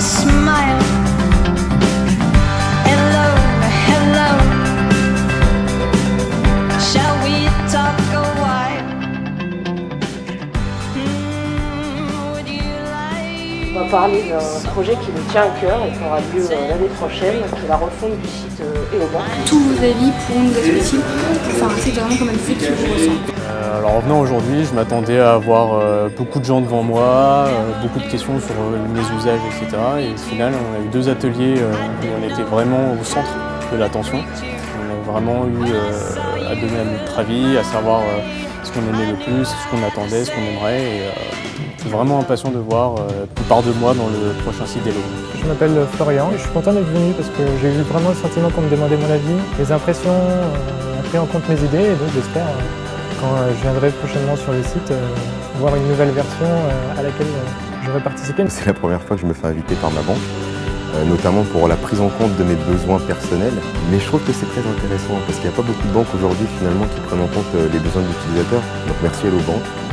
On va parler d'un projet qui nous tient à cœur et qui aura lieu euh, l'année prochaine, qui est la refonte du site euh, EOBA. Tous vos avis pour nous expliquer, pour faire un site vraiment comme un site qui vous ressemble. Euh, alors en venant aujourd'hui, je m'attendais à avoir euh, beaucoup de gens devant moi, euh, beaucoup de questions sur mes usages, etc. Et au final, on a eu deux ateliers où on était vraiment au centre de l'attention. On a vraiment eu à donner notre avis, à savoir ce qu'on aimait le plus, ce qu'on attendait, ce qu'on aimerait. Et je suis vraiment impatient de voir plus part de moi dans le prochain site d'Elo. Je m'appelle Florian et je suis content d'être venu parce que j'ai eu vraiment le sentiment qu'on me demandait mon avis, les impressions, euh, a pris en compte mes idées et donc j'espère quand euh, je viendrai prochainement sur le site euh, voir une nouvelle version euh, à laquelle j'aurai participé. C'est la première fois que je me fais inviter par ma banque, notamment pour la prise en compte de mes besoins personnels. Mais je trouve que c'est très intéressant parce qu'il n'y a pas beaucoup de banques aujourd'hui finalement qui prennent en compte les besoins de l'utilisateur. Donc merci Hello Bank.